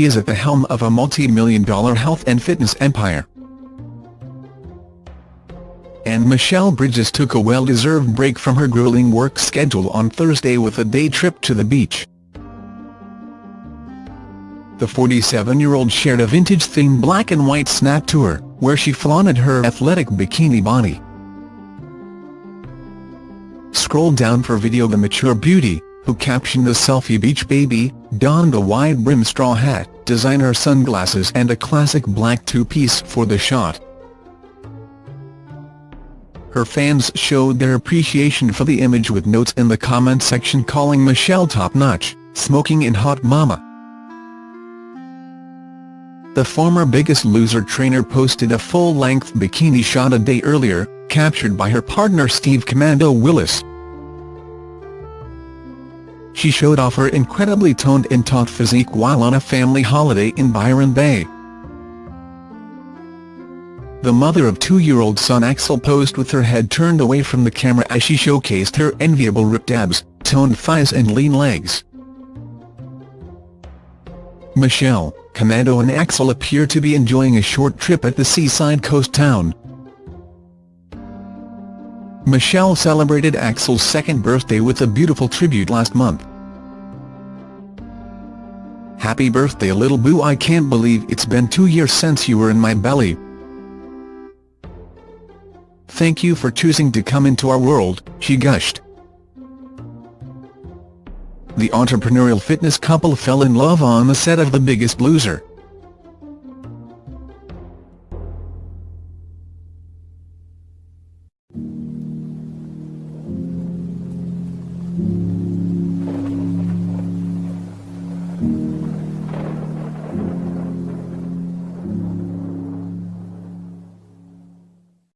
she is at the helm of a multi-million dollar health and fitness empire. And Michelle Bridges took a well-deserved break from her grueling work schedule on Thursday with a day trip to the beach. The 47-year-old shared a vintage-themed black and white snap tour, where she flaunted her athletic bikini body. Scroll down for video the mature beauty, who captioned the selfie beach baby, donned a wide-brim straw hat, designer sunglasses and a classic black two-piece for the shot. Her fans showed their appreciation for the image with notes in the comment section calling Michelle top-notch, smoking in hot mama. The former Biggest Loser trainer posted a full-length bikini shot a day earlier, captured by her partner Steve Commando Willis. She showed off her incredibly toned and taut physique while on a family holiday in Byron Bay. The mother of two-year-old son Axel posed with her head turned away from the camera as she showcased her enviable ripped abs, toned thighs and lean legs. Michelle, Commando and Axel appear to be enjoying a short trip at the seaside coast town. Michelle celebrated Axel's second birthday with a beautiful tribute last month. Happy birthday little boo I can't believe it's been two years since you were in my belly. Thank you for choosing to come into our world, she gushed. The entrepreneurial fitness couple fell in love on the set of The Biggest Loser.